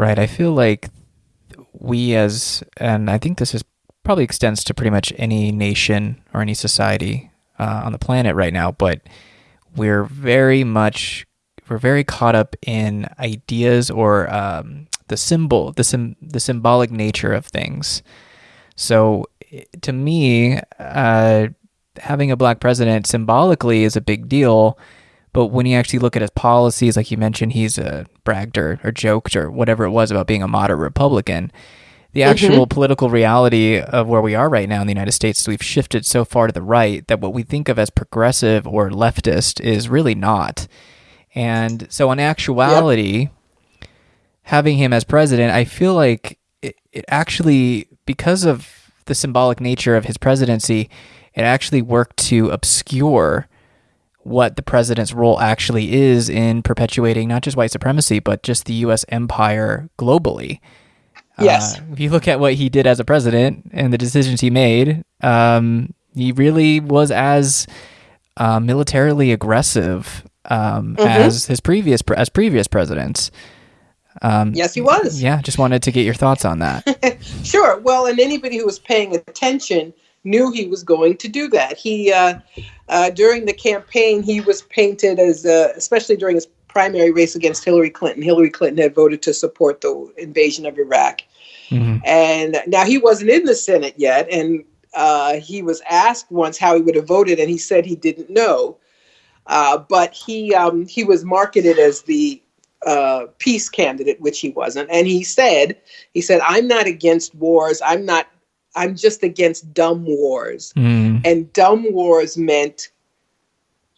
Right. I feel like we as, and I think this is probably extends to pretty much any nation or any society uh, on the planet right now, but we're very much we're very caught up in ideas or um, the symbol, the sim- the symbolic nature of things. So, to me, uh, having a black president symbolically is a big deal. But when you actually look at his policies, like you mentioned, he's uh, bragged or, or joked or whatever it was about being a moderate Republican. The mm-hmm. actual mm-hmm. political reality of where we are right now in the United States, we've shifted so far to the right that what we think of as progressive or leftist is really not. And so, in actuality, yep. having him as president, I feel like it, it actually, because of the symbolic nature of his presidency, it actually worked to obscure what the president's role actually is in perpetuating not just white supremacy, but just the U.S. empire globally. Yes. Uh, if you look at what he did as a president and the decisions he made, um, he really was as uh, militarily aggressive um, mm-hmm. as his previous as previous presidents. Um, yes, he was. Yeah, just wanted to get your thoughts on that. sure. Well, and anybody who was paying attention knew he was going to do that. He uh, uh, during the campaign he was painted as, uh, especially during his primary race against Hillary Clinton. Hillary Clinton had voted to support the invasion of Iraq, mm-hmm. and now he wasn't in the Senate yet, and uh, he was asked once how he would have voted, and he said he didn't know. Uh, but he um, he was marketed as the uh, peace candidate, which he wasn't. And he said, he said, I'm not against wars. I'm not. I'm just against dumb wars. Mm. And dumb wars meant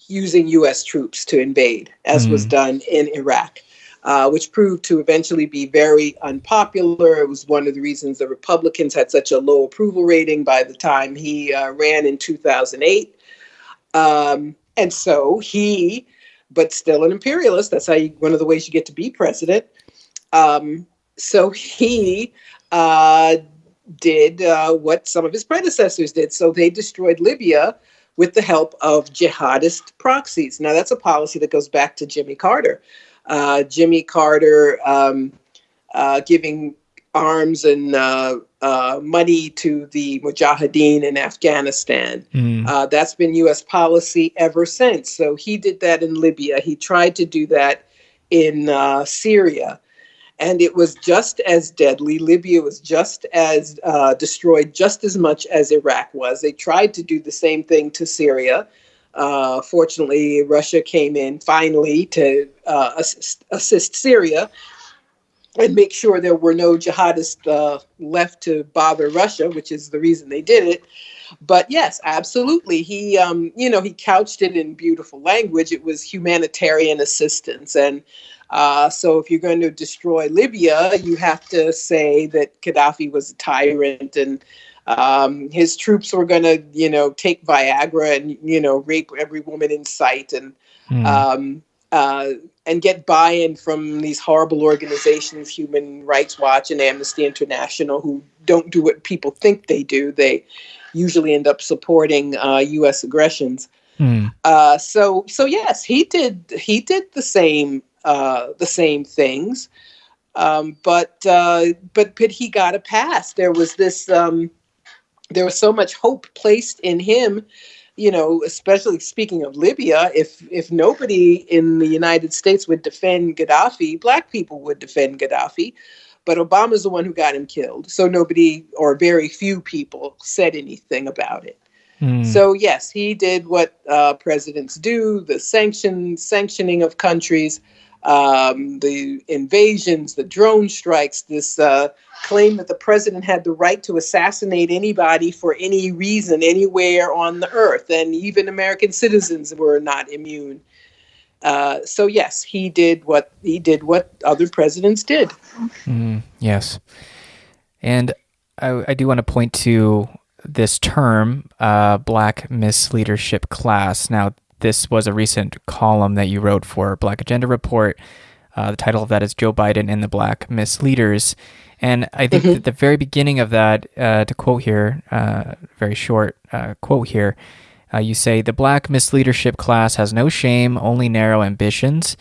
using U.S. troops to invade, as mm. was done in Iraq. Uh, which proved to eventually be very unpopular. It was one of the reasons the Republicans had such a low approval rating by the time he uh, ran in 2008. Um, and so he, but still an imperialist, that's how you, one of the ways you get to be president. Um, so he uh, did uh, what some of his predecessors did. So they destroyed Libya with the help of jihadist proxies. Now, that's a policy that goes back to Jimmy Carter. Uh, Jimmy Carter um, uh, giving arms and uh, uh, money to the Mujahideen in Afghanistan. Mm. Uh, that's been U.S. policy ever since. So he did that in Libya. He tried to do that in uh, Syria. And it was just as deadly. Libya was just as uh, destroyed, just as much as Iraq was. They tried to do the same thing to Syria. Uh, fortunately, Russia came in finally to assist, assist Syria and make sure there were no jihadists uh, left to bother Russia, which is the reason they did it. But yes, absolutely. He, um, you know, he couched it in beautiful language. It was humanitarian assistance, and uh, so if you're going to destroy Libya, you have to say that Gaddafi was a tyrant and um, his troops were going to, you know, take Viagra and you know rape every woman in sight and. Mm. Um, uh, and get buy-in from these horrible organizations, Human Rights Watch and Amnesty International, who don't do what people think they do. They usually end up supporting uh, U.S. aggressions. Mm. Uh, so, so yes, he did. He did the same. Uh, the same things, um, but uh, but but he got a pass. There was this. Um, there was so much hope placed in him you know, especially speaking of Libya, if if nobody in the United States would defend Gaddafi, black people would defend Gaddafi. But Obama's the one who got him killed. So nobody or very few people said anything about it. Mm. So yes, he did what uh, presidents do: the sanction sanctioning of countries, um, the invasions, the drone strikes, this uh, claim that the president had the right to assassinate anybody for any reason anywhere on the earth, and even American citizens were not immune. Uh, so yes, he did what he did what other presidents did. Mm, yes, and I, I do want to point to this term, uh, Black Misleadership Class. Now, this was a recent column that you wrote for Black Agenda Report. Uh, the title of that is Joe Biden and the Black Misleaders. And I think mm-hmm. at the very beginning of that, uh, to quote here, uh, very short uh, quote here, uh, you say, The black misleadership class has no shame, only narrow ambitions.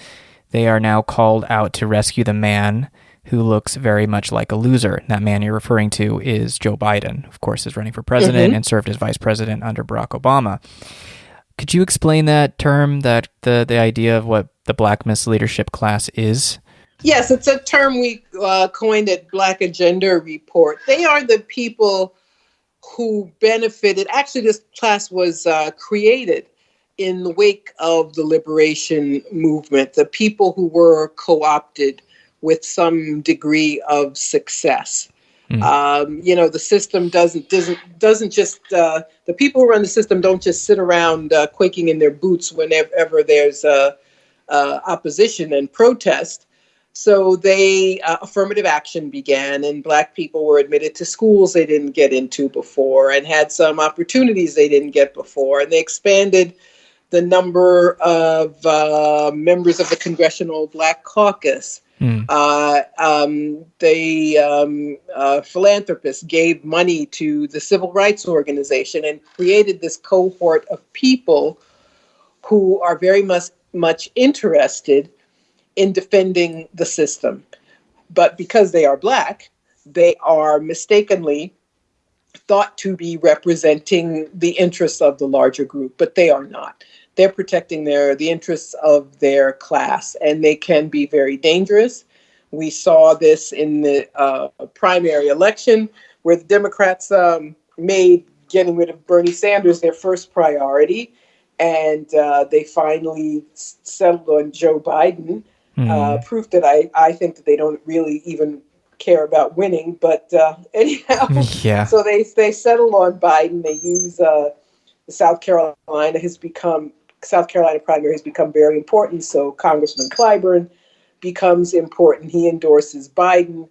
They are now called out to rescue the man who looks very much like a loser. That man you're referring to is Joe Biden, of course, is running for president mm-hmm. and served as vice president under Barack Obama. Could you explain that term, that the the idea of what the Black Misleadership class is? Yes, it's a term we uh, coined at Black Agenda Report. They are the people who benefited. Actually, this class was uh, created in the wake of the liberation movement. The people who were co-opted with some degree of success. Mm. Um, you know, the system doesn't doesn't doesn't just uh, the people who run the system don't just sit around uh, quaking in their boots whenever there's uh, opposition and protest. So they uh, affirmative action began, and Black people were admitted to schools they didn't get into before, and had some opportunities they didn't get before, and they expanded the number of uh, members of the Congressional Black Caucus. Mm. Uh, um, they um, uh, philanthropists gave money to the civil rights organization and created this cohort of people who are very much much interested in defending the system. But because they are black, they are mistakenly thought to be representing the interests of the larger group, but they are not. They're protecting their the interests of their class, and they can be very dangerous. We saw this in the uh, primary election, where the Democrats um, made getting rid of Bernie Sanders their first priority, and uh, they finally settled on Joe Biden mm. uh, proof that I, I think that they don't really even care about winning. But uh, anyhow, yeah. so they they settle on Biden. They use uh, South Carolina has become South Carolina primary has become very important. So Congressman Clyburn becomes important. He endorses Biden.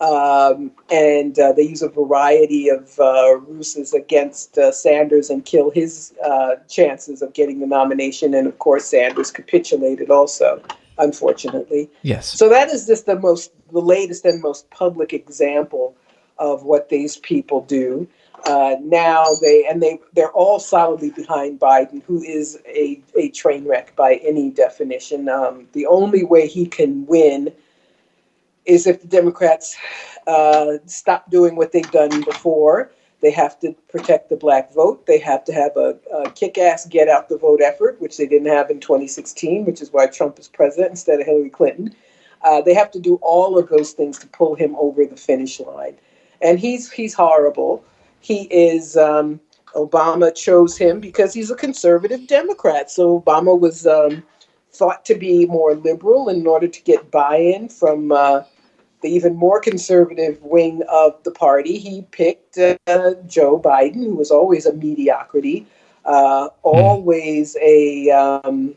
Um, and uh, they use a variety of uh, ruses against uh, Sanders and kill his uh, chances of getting the nomination. And of course, Sanders capitulated also unfortunately. Yes. So that is just the most, the latest and most public example of what these people do. Uh, now they and they they're all solidly behind Biden, who is a, a train wreck by any definition. Um, the only way he can win is if the Democrats uh, stop doing what they've done before they have to protect the black vote. They have to have a, a kick ass get out the vote effort, which they didn't have in 2016, which is why Trump is president instead of Hillary Clinton. Uh, they have to do all of those things to pull him over the finish line. And he's, he's horrible. He is, um, Obama chose him because he's a conservative Democrat. So Obama was um, thought to be more liberal in order to get buy in from. Uh, the even more conservative wing of the party, he picked uh, Joe Biden, who was always a mediocrity, uh, hmm. always a um,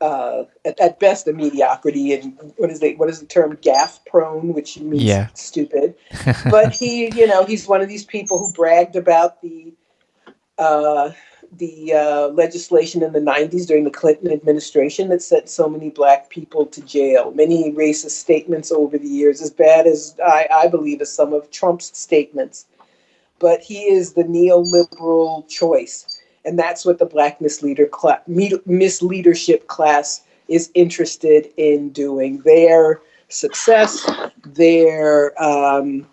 uh, at, at, best a mediocrity, and what is the what is the term gaffe prone, which means yeah. stupid. but he, you know, he's one of these people who bragged about the uh, the uh, legislation in the 90s during the Clinton administration that sent so many black people to jail. Many racist statements over the years, as bad as I, I believe as some of Trump's statements. But he is the neoliberal choice. And that's what the black misleader cl- misleadership class is interested in doing. Their success, their um,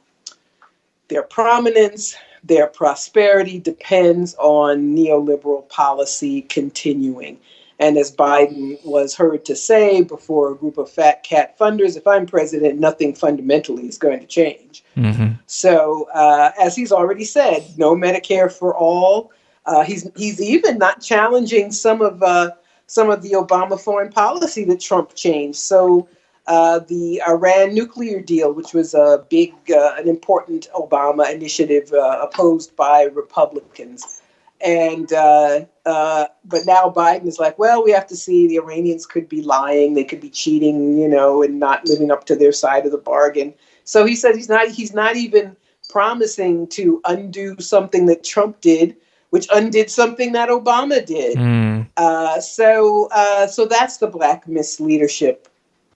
their prominence, their prosperity depends on neoliberal policy continuing. And as Biden was heard to say before a group of fat cat funders, if I'm president, nothing fundamentally is going to change. Mm-hmm. So, uh, as he's already said, no Medicare for all. Uh, he's he's even not challenging some of uh, some of the Obama foreign policy that Trump changed. So uh, the Iran nuclear deal, which was a big, uh, an important Obama initiative uh, opposed by Republicans. And uh, but now Biden is like, well, we have to see. The Iranians could be lying, they could be cheating, you know, and not living up to their side of the bargain. So he said he's not. He's not even promising to undo something that Trump did, which undid something that Obama did. Mm. Uh, so, uh, so that's the black misleadership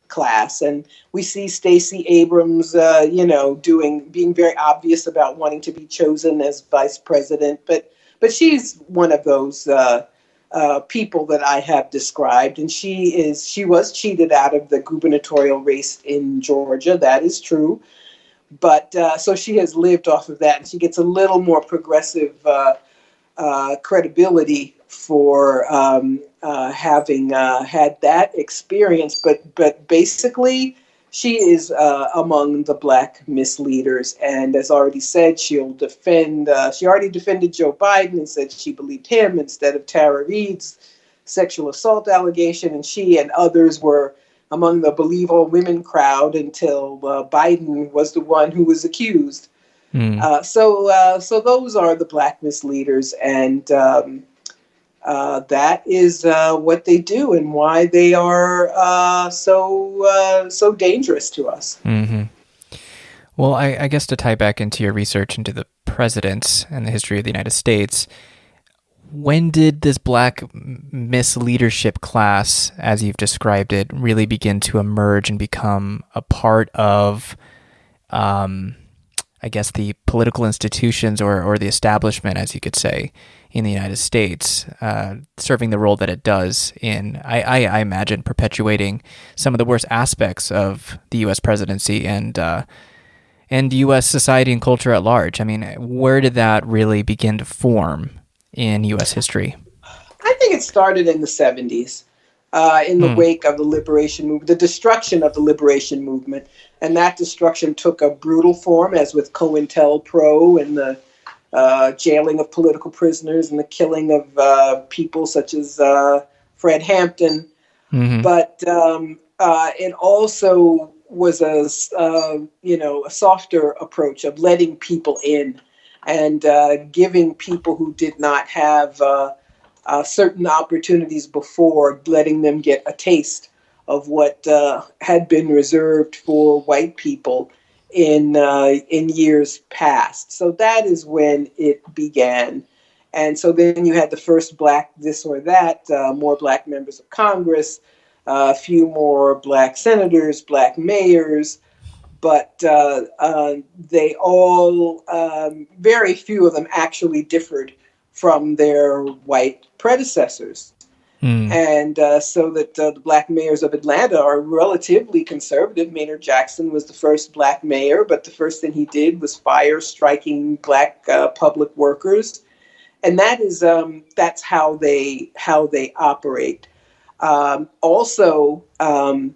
class and we see Stacey Abrams uh, you know doing being very obvious about wanting to be chosen as vice president but but she's one of those uh, uh, people that I have described, and she is she was cheated out of the gubernatorial race in Georgia. That is true, but uh, so she has lived off of that, and she gets a little more progressive uh, uh credibility for um, uh, having uh, had that experience. But but basically, she is uh, among the black misleaders, and as already said, she'll defend. Uh, she already defended Joe Biden and said she believed him instead of Tara Reade's sexual assault allegation, and she and others were among the believe all women crowd until uh, Biden was the one who was accused. Mm. so uh, so those are the black misleaders, and um, uh, that is uh, what they do and why they are uh, so uh, so dangerous to us. Mm-hmm. Well, I, I, guess to tie back into your research into the presidents and the history of the United States, when did this black misleadership class, as you've described it, really begin to emerge and become a part of? Um, I guess the political institutions or, or the establishment, as you could say, in the United States, uh, serving the role that it does in, I, I, I, imagine, perpetuating some of the worst aspects of the U.S. presidency and uh, and U.S. society and culture at large. I mean, where did that really begin to form in U.S. history? I think it started in the 70s. Uh, in the hmm. wake of the liberation movement, the destruction of the liberation movement, and that destruction took a brutal form, as with COINTELPRO and the uh, jailing of political prisoners and the killing of uh, people such as uh, Fred Hampton. Mm-hmm. But um, uh, it also was a uh, you know a softer approach of letting people in and uh, giving people who did not have certain opportunities before, letting them get a taste of what had been reserved for white people in uh, in years past. So that is when it began. And so then you had the first black this or that, uh, more black members of Congress, uh, a few more black senators, black mayors, but uh, uh, they all, um, very few of them actually differed from their white predecessors. Mm. And uh, so that uh, the black mayors of Atlanta are relatively conservative. Maynard Jackson was the first black mayor, but the first thing he did was fire striking black uh, public workers, and that is um, that's how they how they operate. Um, also, um,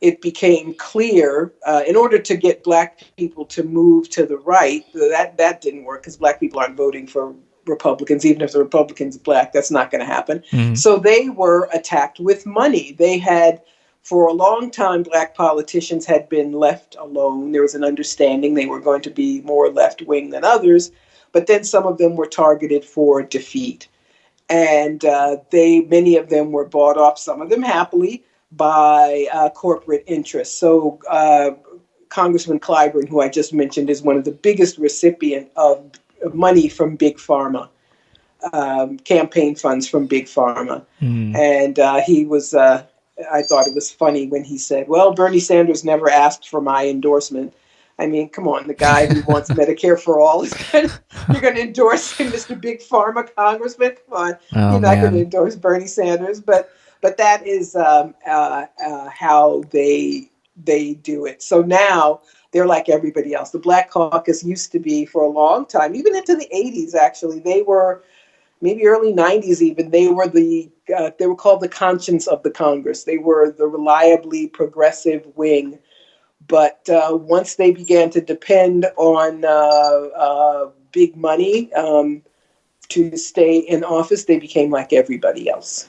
it became clear uh, in order to get black people to move to the right that that didn't work because black people aren't voting for Republicans, even if the Republicans are black, that's not going to happen. Mm-hmm. So they were attacked with money. They had, for a long time, black politicians had been left alone. There was an understanding they were going to be more left wing than others, but then some of them were targeted for defeat. And uh, they, many of them were bought off, some of them happily, by uh, corporate interests. So uh, Congressman Clyburn, who I just mentioned, is one of the biggest recipient of money from big pharma, um, campaign funds from big pharma, mm. and uh, he was. Uh, I thought it was funny when he said, "Well, Bernie Sanders never asked for my endorsement." I mean, come on, the guy who wants Medicare for all is gonna, you're going to endorse him, Mr. Big Pharma Congressman. Come on, oh, you're not going to endorse Bernie Sanders, but but that is um, uh, uh, how they they do it. So now they're like everybody else. The Black Caucus used to be for a long time, even into the 80s, actually. They were maybe early 90s even they were the uh, they were called the conscience of the congress they were the reliably progressive wing but uh, once they began to depend on uh, uh big money um, to stay in office they became like everybody else